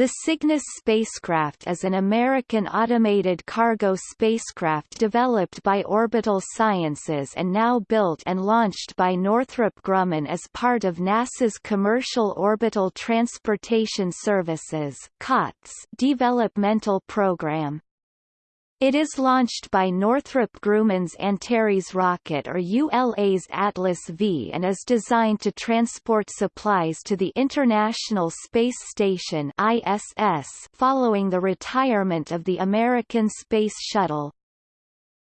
The Cygnus spacecraft is an American automated cargo spacecraft developed by Orbital Sciences and now built and launched by Northrop Grumman as part of NASA's Commercial Orbital Transportation Services developmental program. It is launched by Northrop Grumman's Antares rocket or ULA's Atlas V and is designed to transport supplies to the International Space Station ISS following the retirement of the American Space Shuttle.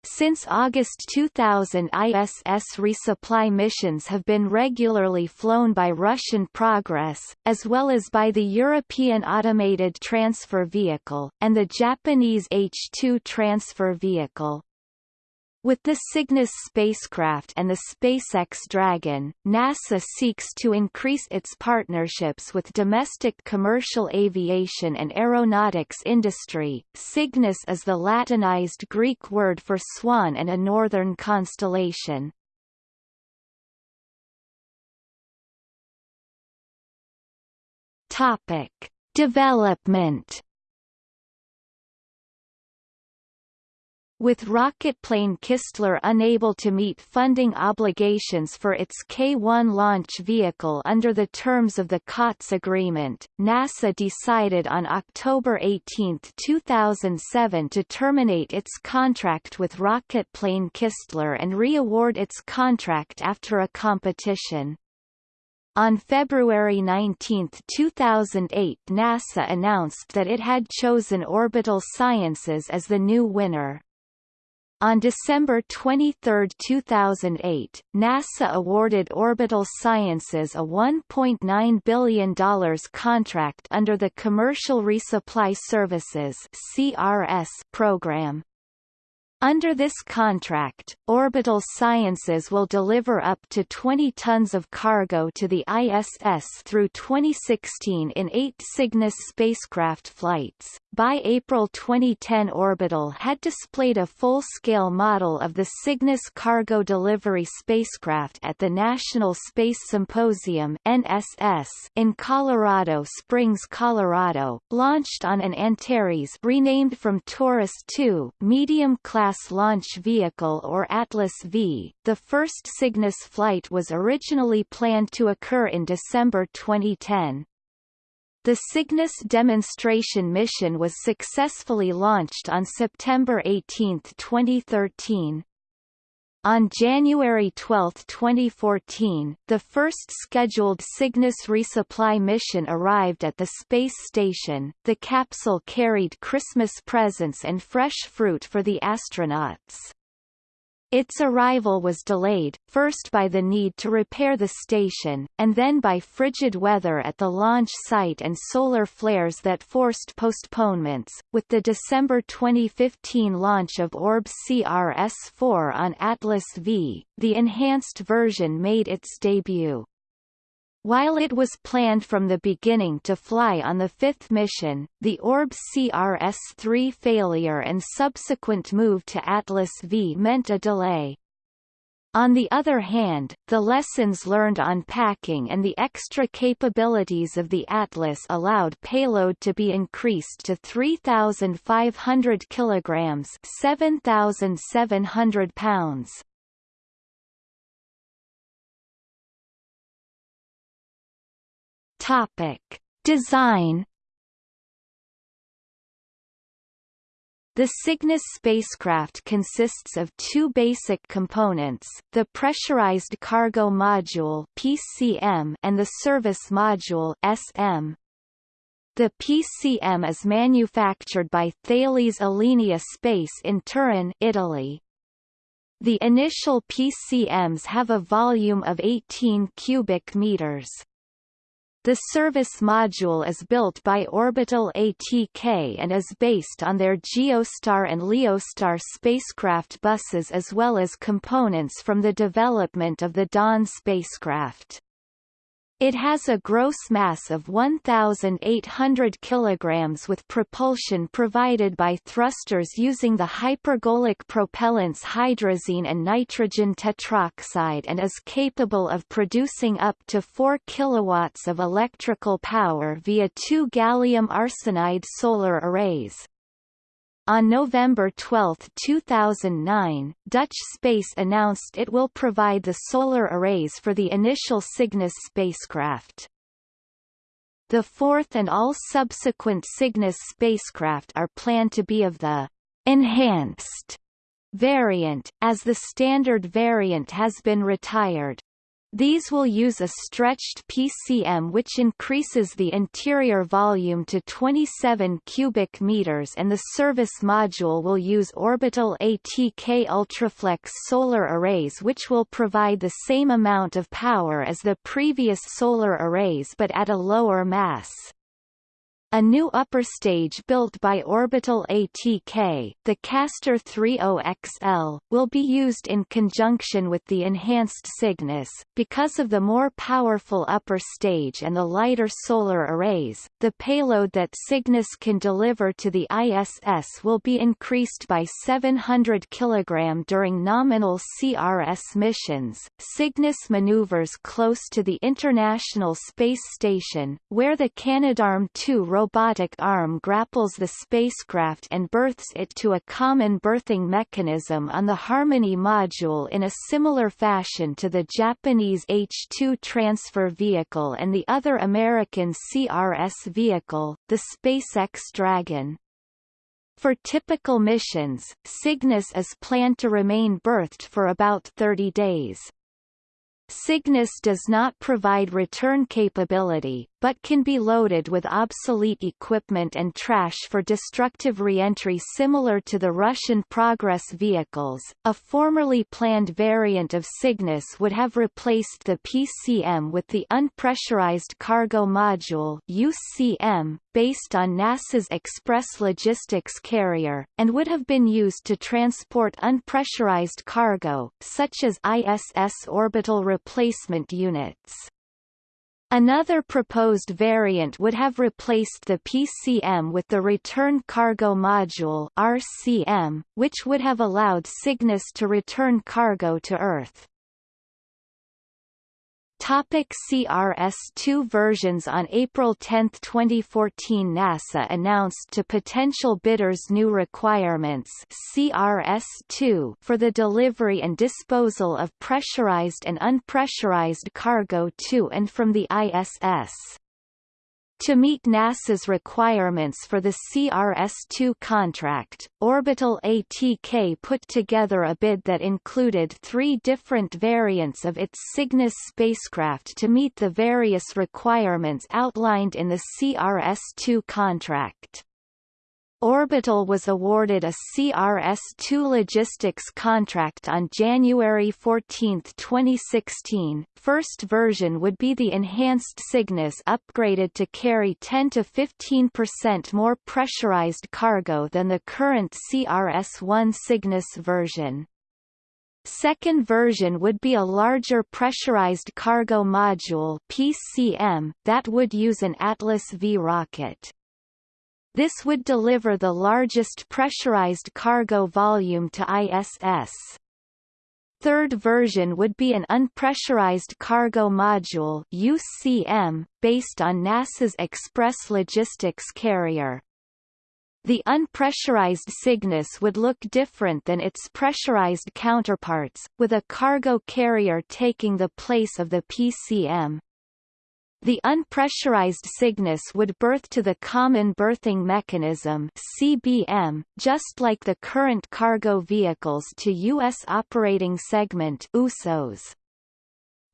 Since August 2000 ISS resupply missions have been regularly flown by Russian Progress, as well as by the European Automated Transfer Vehicle, and the Japanese H-2 Transfer Vehicle. With the Cygnus spacecraft and the SpaceX Dragon, NASA seeks to increase its partnerships with domestic commercial aviation and aeronautics industry. Cygnus is the Latinized Greek word for swan and a northern constellation. Topic: Development With rocketplane Kistler unable to meet funding obligations for its K-1 launch vehicle under the terms of the COTS agreement, NASA decided on October 18, 2007 to terminate its contract with rocketplane Kistler and re-award its contract after a competition. On February 19, 2008 NASA announced that it had chosen Orbital Sciences as the new winner. On December 23, 2008, NASA awarded Orbital Sciences a $1.9 billion contract under the Commercial Resupply Services program. Under this contract, Orbital Sciences will deliver up to 20 tons of cargo to the ISS through 2016 in eight Cygnus spacecraft flights. By April 2010 Orbital had displayed a full-scale model of the Cygnus cargo delivery spacecraft at the National Space Symposium NSS in Colorado Springs, Colorado, launched on an Antares renamed from Taurus 2 medium-class launch vehicle or Atlas V. The first Cygnus flight was originally planned to occur in December 2010. The Cygnus demonstration mission was successfully launched on September 18, 2013. On January 12, 2014, the first scheduled Cygnus resupply mission arrived at the space station. The capsule carried Christmas presents and fresh fruit for the astronauts. Its arrival was delayed, first by the need to repair the station, and then by frigid weather at the launch site and solar flares that forced postponements. With the December 2015 launch of Orb CRS-4 on Atlas V, the enhanced version made its debut. While it was planned from the beginning to fly on the fifth mission, the Orb CRS-3 failure and subsequent move to Atlas V meant a delay. On the other hand, the lessons learned on packing and the extra capabilities of the Atlas allowed payload to be increased to 3,500 kilograms 7,700 pounds. Topic: Design The Cygnus spacecraft consists of two basic components, the Pressurized Cargo Module PCM and the Service Module SM. The PCM is manufactured by Thales Alenia Space in Turin, Italy. The initial PCMs have a volume of 18 cubic meters. The service module is built by Orbital ATK and is based on their Geostar and Leostar spacecraft buses as well as components from the development of the Dawn spacecraft. It has a gross mass of 1,800 kg with propulsion provided by thrusters using the hypergolic propellants hydrazine and nitrogen tetroxide and is capable of producing up to 4 kW of electrical power via two gallium arsenide solar arrays. On November 12, 2009, Dutch Space announced it will provide the solar arrays for the initial Cygnus spacecraft. The fourth and all subsequent Cygnus spacecraft are planned to be of the enhanced variant, as the standard variant has been retired. These will use a stretched PCM which increases the interior volume to 27 cubic meters and the service module will use orbital ATK Ultraflex solar arrays which will provide the same amount of power as the previous solar arrays but at a lower mass. A new upper stage built by Orbital ATK, the Castor 30XL, will be used in conjunction with the enhanced Cygnus. Because of the more powerful upper stage and the lighter solar arrays, the payload that Cygnus can deliver to the ISS will be increased by 700 kg during nominal CRS missions. Cygnus maneuvers close to the International Space Station, where the Canadarm2 robotic arm grapples the spacecraft and berths it to a common berthing mechanism on the Harmony module in a similar fashion to the Japanese H-2 transfer vehicle and the other American CRS vehicle, the SpaceX Dragon. For typical missions, Cygnus is planned to remain berthed for about 30 days. Cygnus does not provide return capability, but can be loaded with obsolete equipment and trash for destructive reentry similar to the Russian Progress vehicles. A formerly planned variant of Cygnus would have replaced the PCM with the Unpressurized Cargo Module UCM, based on NASA's Express Logistics Carrier, and would have been used to transport unpressurized cargo, such as ISS orbital replacement units. Another proposed variant would have replaced the PCM with the Return Cargo Module RCM, which would have allowed Cygnus to return cargo to Earth. Topic CRS-2 versions On April 10, 2014 NASA announced to potential bidders new requirements CRS-2 for the delivery and disposal of pressurized and unpressurized cargo to and from the ISS. To meet NASA's requirements for the CRS-2 contract, Orbital ATK put together a bid that included three different variants of its Cygnus spacecraft to meet the various requirements outlined in the CRS-2 contract. Orbital was awarded a CRS-2 logistics contract on January 14, 2016. First version would be the enhanced Cygnus upgraded to carry 10 to 15% more pressurized cargo than the current CRS-1 Cygnus version. Second version would be a larger pressurized cargo module PCM that would use an Atlas V rocket. This would deliver the largest pressurized cargo volume to ISS. Third version would be an unpressurized cargo module UCM, based on NASA's Express Logistics Carrier. The unpressurized Cygnus would look different than its pressurized counterparts, with a cargo carrier taking the place of the PCM. The unpressurized Cygnus would berth to the Common Berthing Mechanism CBM, just like the current cargo vehicles to U.S. Operating Segment USOs.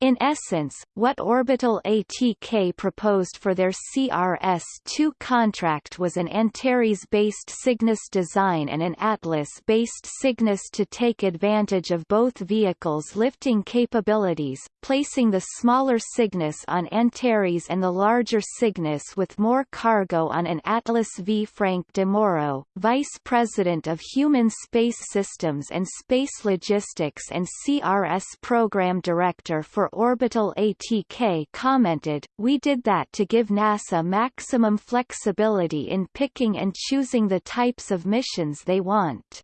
In essence, what Orbital ATK proposed for their CRS-2 contract was an Antares-based Cygnus design and an Atlas-based Cygnus to take advantage of both vehicles' lifting capabilities, placing the smaller Cygnus on Antares and the larger Cygnus with more cargo on an Atlas V. Frank DeMauro, Vice President of Human Space Systems and Space Logistics and CRS Program Director for Orbital ATK commented, We did that to give NASA maximum flexibility in picking and choosing the types of missions they want.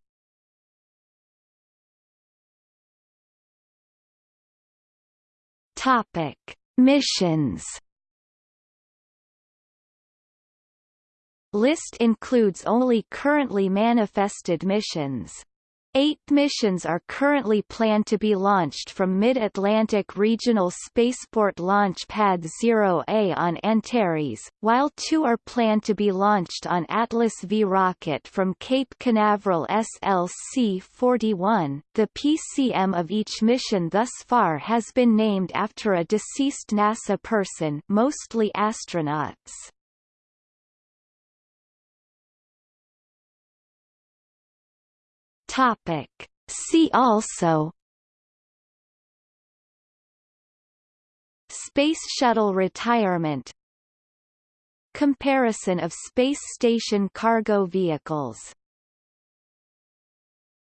Topic: Missions. List includes only currently manifested missions. Eight missions are currently planned to be launched from Mid-Atlantic Regional Spaceport Launch Pad 0A on Antares, while two are planned to be launched on Atlas V rocket from Cape Canaveral SLC-41. The PCM of each mission thus far has been named after a deceased NASA person mostly astronauts. Topic. See also Space Shuttle retirement Comparison of space station cargo vehicles